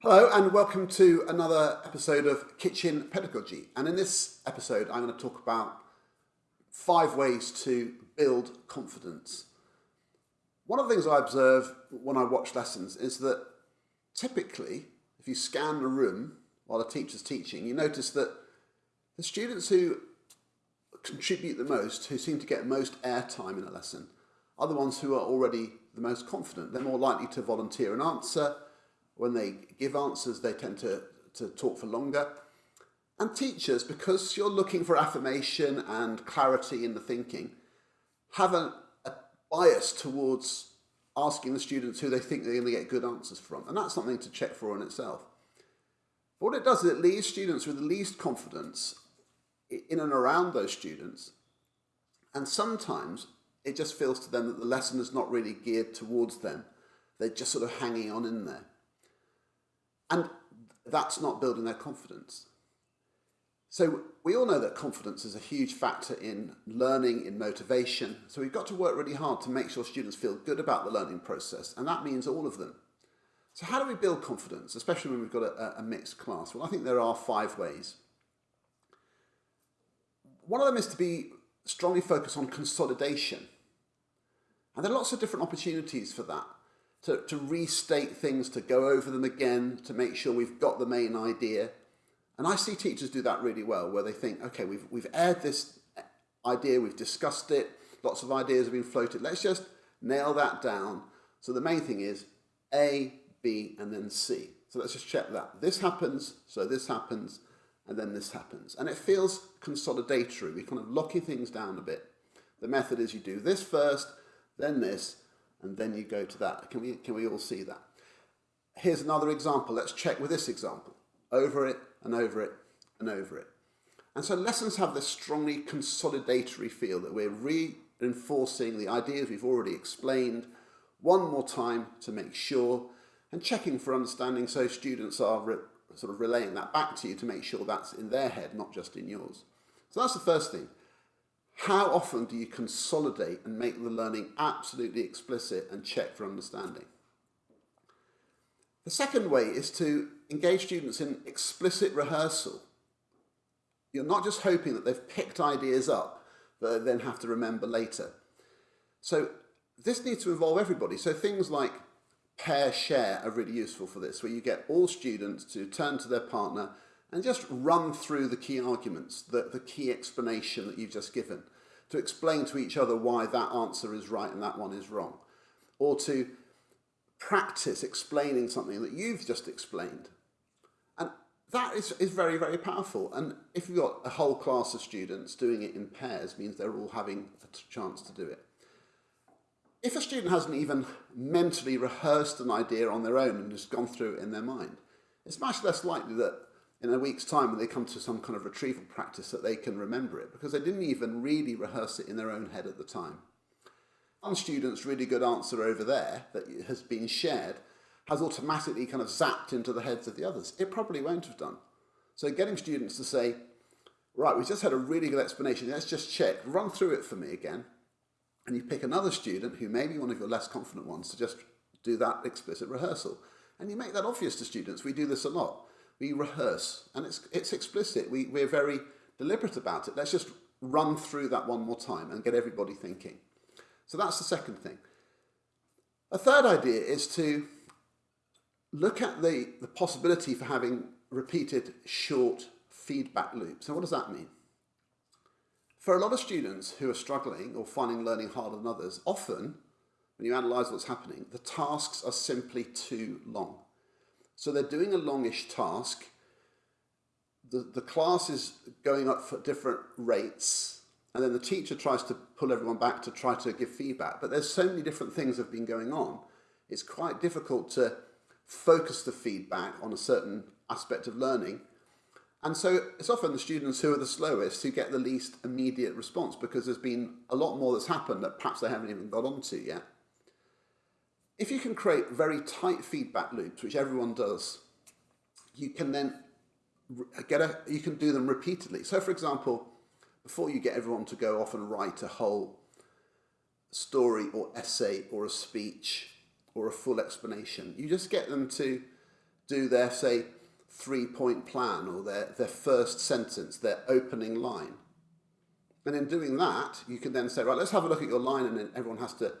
Hello and welcome to another episode of Kitchen Pedagogy. And in this episode, I'm going to talk about five ways to build confidence. One of the things I observe when I watch lessons is that typically, if you scan the room while a teacher's teaching, you notice that the students who contribute the most, who seem to get most airtime in a lesson, are the ones who are already the most confident. They're more likely to volunteer an answer when they give answers, they tend to, to talk for longer. And teachers, because you're looking for affirmation and clarity in the thinking, have a, a bias towards asking the students who they think they're going to get good answers from. And that's something to check for in itself. But what it does is it leaves students with the least confidence in and around those students. And sometimes it just feels to them that the lesson is not really geared towards them. They're just sort of hanging on in there. And that's not building their confidence. So we all know that confidence is a huge factor in learning, in motivation. So we've got to work really hard to make sure students feel good about the learning process. And that means all of them. So how do we build confidence, especially when we've got a, a mixed class? Well, I think there are five ways. One of them is to be strongly focused on consolidation. And there are lots of different opportunities for that to, to restate things, to go over them again, to make sure we've got the main idea. And I see teachers do that really well, where they think, okay, we've, we've aired this idea, we've discussed it, lots of ideas have been floated, let's just nail that down. So the main thing is A, B, and then C. So let's just check that. This happens, so this happens, and then this happens. And it feels consolidatory. We're kind of locking things down a bit. The method is you do this first, then this, and then you go to that. Can we, can we all see that? Here's another example. Let's check with this example. Over it and over it and over it. And so lessons have this strongly consolidatory feel that we're reinforcing the ideas we've already explained one more time to make sure and checking for understanding so students are sort of relaying that back to you to make sure that's in their head, not just in yours. So that's the first thing. How often do you consolidate and make the learning absolutely explicit and check for understanding? The second way is to engage students in explicit rehearsal. You're not just hoping that they've picked ideas up that they then have to remember later. So this needs to involve everybody. So things like pair share are really useful for this, where you get all students to turn to their partner and just run through the key arguments, the, the key explanation that you've just given, to explain to each other why that answer is right and that one is wrong, or to practice explaining something that you've just explained. And that is, is very, very powerful. And if you've got a whole class of students doing it in pairs, means they're all having a chance to do it. If a student hasn't even mentally rehearsed an idea on their own and just gone through it in their mind, it's much less likely that in a week's time when they come to some kind of retrieval practice that they can remember it because they didn't even really rehearse it in their own head at the time. One student's really good answer over there that has been shared has automatically kind of zapped into the heads of the others. It probably won't have done. So getting students to say, right, we just had a really good explanation, let's just check, run through it for me again. And you pick another student who may be one of your less confident ones to just do that explicit rehearsal. And you make that obvious to students. We do this a lot we rehearse and it's, it's explicit. We, we're very deliberate about it. Let's just run through that one more time and get everybody thinking. So that's the second thing. A third idea is to look at the, the possibility for having repeated short feedback loops. And what does that mean? For a lot of students who are struggling or finding learning harder than others, often when you analyse what's happening, the tasks are simply too long. So they're doing a longish task. The, the class is going up for different rates and then the teacher tries to pull everyone back to try to give feedback. But there's so many different things that have been going on. It's quite difficult to focus the feedback on a certain aspect of learning. And so it's often the students who are the slowest who get the least immediate response because there's been a lot more that's happened that perhaps they haven't even got onto yet. If you can create very tight feedback loops, which everyone does, you can then get a, you can do them repeatedly. So for example, before you get everyone to go off and write a whole story or essay or a speech or a full explanation, you just get them to do their, say, three point plan or their, their first sentence, their opening line. And in doing that, you can then say, right, let's have a look at your line, and then everyone has to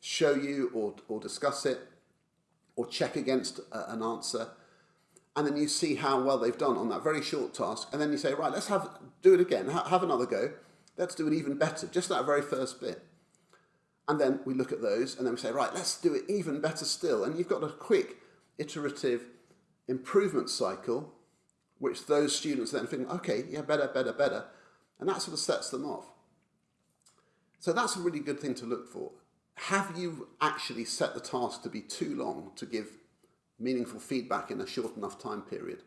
show you or, or discuss it or check against a, an answer. And then you see how well they've done on that very short task. And then you say, right, let's have do it again, ha have another go. Let's do it even better, just that very first bit. And then we look at those and then we say, right, let's do it even better still. And you've got a quick iterative improvement cycle, which those students then think, okay, yeah, better, better, better. And that sort of sets them off. So that's a really good thing to look for. Have you actually set the task to be too long to give meaningful feedback in a short enough time period?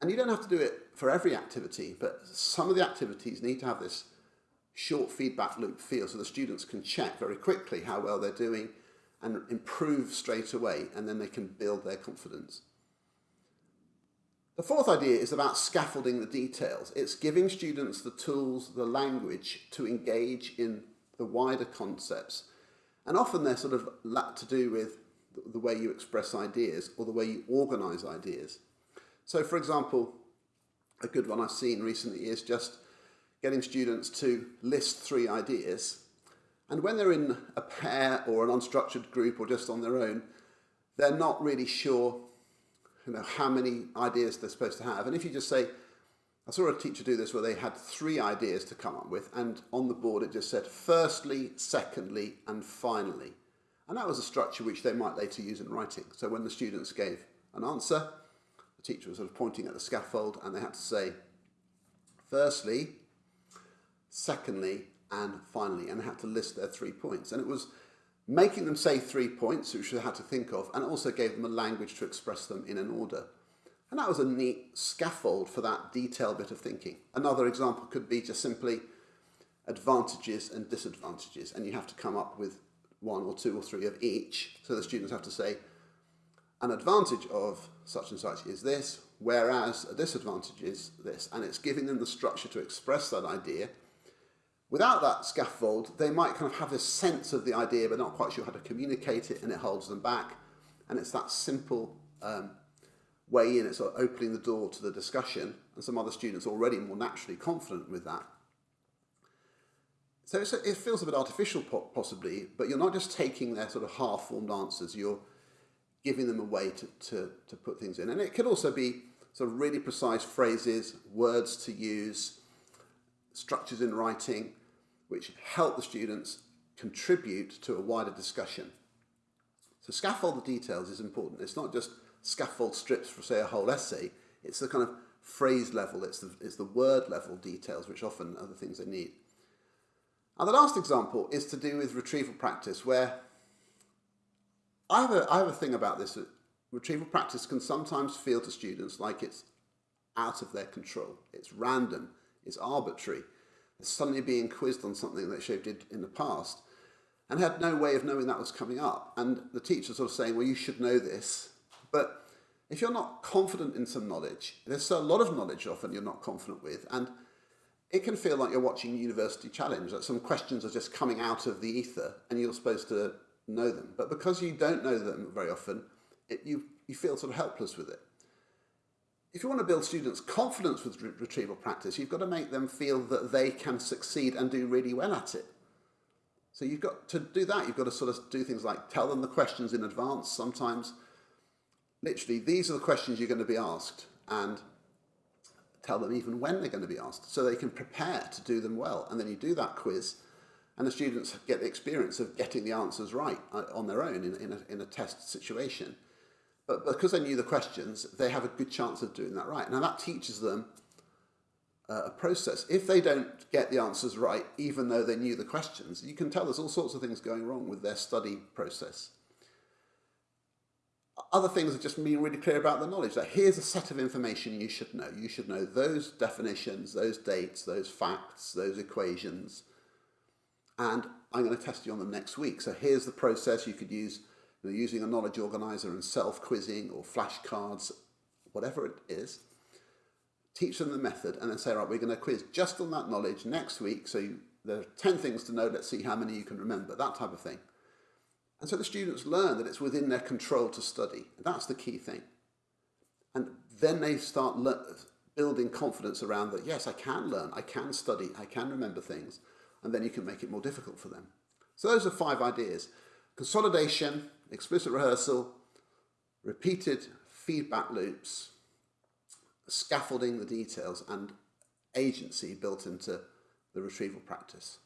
And you don't have to do it for every activity, but some of the activities need to have this short feedback loop feel so the students can check very quickly how well they're doing and improve straight away and then they can build their confidence. The fourth idea is about scaffolding the details. It's giving students the tools, the language to engage in the wider concepts. And often they're sort of to do with the way you express ideas or the way you organise ideas. So for example, a good one I've seen recently is just getting students to list three ideas. And when they're in a pair or an unstructured group or just on their own, they're not really sure you know, how many ideas they're supposed to have. And if you just say, I saw a teacher do this where they had three ideas to come up with, and on the board it just said firstly, secondly, and finally. And that was a structure which they might later use in writing. So when the students gave an answer, the teacher was sort of pointing at the scaffold and they had to say, firstly, secondly, and finally, and had to list their three points. And it was making them say three points, which they had to think of, and also gave them a language to express them in an order. And that was a neat scaffold for that detailed bit of thinking. Another example could be just simply advantages and disadvantages, and you have to come up with one or two or three of each. So the students have to say, an advantage of such and such is this, whereas a disadvantage is this. And it's giving them the structure to express that idea. Without that scaffold, they might kind of have this sense of the idea, but not quite sure how to communicate it, and it holds them back. And it's that simple um, way in, it's sort of opening the door to the discussion, and some other students already more naturally confident with that so a, it feels a bit artificial possibly, but you're not just taking their sort of half-formed answers, you're giving them a way to, to, to put things in. And it could also be sort of really precise phrases, words to use, structures in writing, which help the students contribute to a wider discussion. So scaffold the details is important. It's not just scaffold strips for, say, a whole essay. It's the kind of phrase level, it's the, it's the word level details, which often are the things they need. And the last example is to do with retrieval practice, where I have a, I have a thing about this. Retrieval practice can sometimes feel to students like it's out of their control. It's random, it's arbitrary. Suddenly being quizzed on something that they did in the past and had no way of knowing that was coming up. And the teacher sort of saying, well, you should know this. But if you're not confident in some knowledge, there's a lot of knowledge often you're not confident with. And it can feel like you're watching University Challenge, that some questions are just coming out of the ether and you're supposed to know them. But because you don't know them very often, it, you, you feel sort of helpless with it. If you want to build students' confidence with re retrieval practice, you've got to make them feel that they can succeed and do really well at it. So you've got to do that, you've got to sort of do things like tell them the questions in advance sometimes. Literally, these are the questions you're going to be asked. And tell them even when they're going to be asked so they can prepare to do them well. And then you do that quiz and the students get the experience of getting the answers right uh, on their own in, in, a, in a test situation. But because they knew the questions, they have a good chance of doing that right. Now that teaches them uh, a process. If they don't get the answers right, even though they knew the questions, you can tell there's all sorts of things going wrong with their study process other things are just being really clear about the knowledge that here's a set of information you should know. You should know those definitions, those dates, those facts, those equations, and I'm going to test you on them next week. So here's the process you could use you know, using a knowledge organizer and self-quizzing or flashcards, whatever it is. Teach them the method and then say, right, we're going to quiz just on that knowledge next week. So you, there are 10 things to know. Let's see how many you can remember, that type of thing. And so the students learn that it's within their control to study. That's the key thing. And then they start building confidence around that, yes, I can learn, I can study, I can remember things, and then you can make it more difficult for them. So those are five ideas. Consolidation, explicit rehearsal, repeated feedback loops, scaffolding the details, and agency built into the retrieval practice.